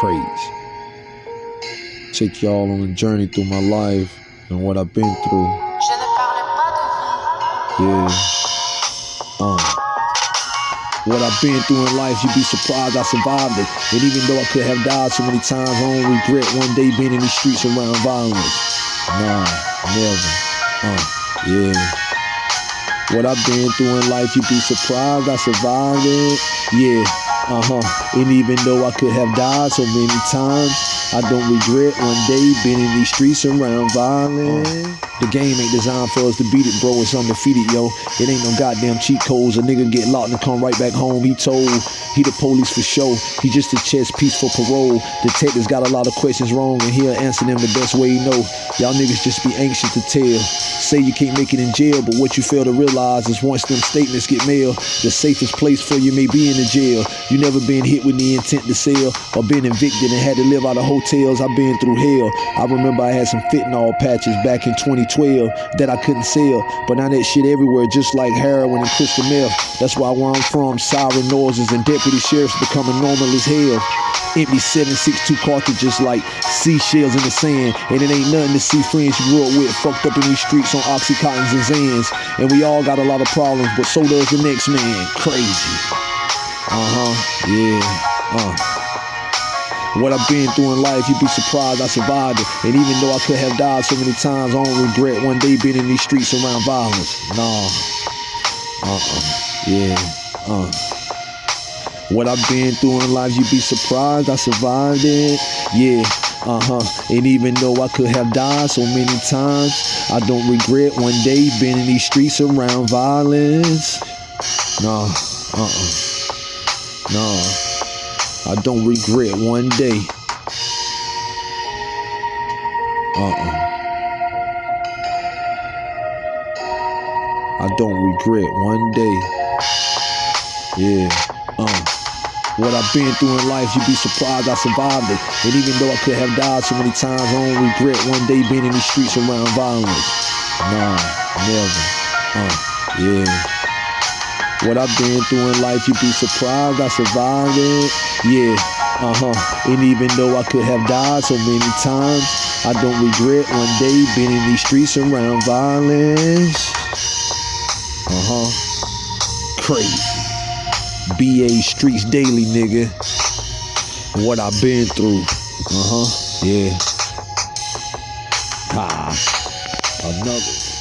crazy. Take y'all on a journey through my life and what I've been through. Yeah. Uh. What I've been through in life, you'd be surprised I survived it. And even though I could have died so many times, I don't regret one day being in these streets around violence. Nah, never. Uh, yeah. What I've been through in life, you'd be surprised I survived it. Yeah, uh huh. And even though I could have died so many times, I don't regret one day being in these streets around violence. The game ain't designed for us to beat it, bro. It's undefeated, yo. It ain't no goddamn cheat codes. A nigga get locked and come right back home. He told he the police for show. He just a chess piece for parole. Detectives got a lot of questions wrong, and he'll answer them the best way he know. Y'all niggas just be anxious to tell. Say you can't make it in jail, but what you fail to realize is once them statements get mailed, the safest place for you may be in the jail. You never been hit with the intent to sell, or been evicted and had to live out of hotels. I've been through hell. I remember I had some fentanyl patches back in 20. 2012 that I couldn't sell. But now that shit everywhere, just like heroin and crystal meth. That's why where I'm from, siren noises and deputy sheriffs becoming normal as hell. Empty 762 cartridges like seashells in the sand. And it ain't nothing to see friends you grew up with fucked up in these streets on Oxycontins and Xans. And we all got a lot of problems, but so does the next man. Crazy. Uh-huh. Yeah. Uh. What I've been through in life, you'd be surprised I survived it. And even though I could have died so many times, I don't regret one day being in these streets around violence. Nah. Uh-uh. Yeah. Uh. What I've been through in life, you'd be surprised I survived it. Yeah. Uh-huh. And even though I could have died so many times, I don't regret one day being in these streets around violence. Nah. Uh-uh. Nah. I don't regret one day. Uh-uh. I don't regret one day. Yeah. Uh. What I've been through in life, you'd be surprised I survived it. And even though I could have died so many times, I don't regret one day being in these streets around violence. Nah, never. Uh, yeah. What I've been through in life, you'd be surprised I survived it. Yeah, uh huh. And even though I could have died so many times, I don't regret one day being in these streets around violence. Uh huh. Crazy. BA Streets Daily, nigga. What I've been through. Uh huh. Yeah. Ah. Another.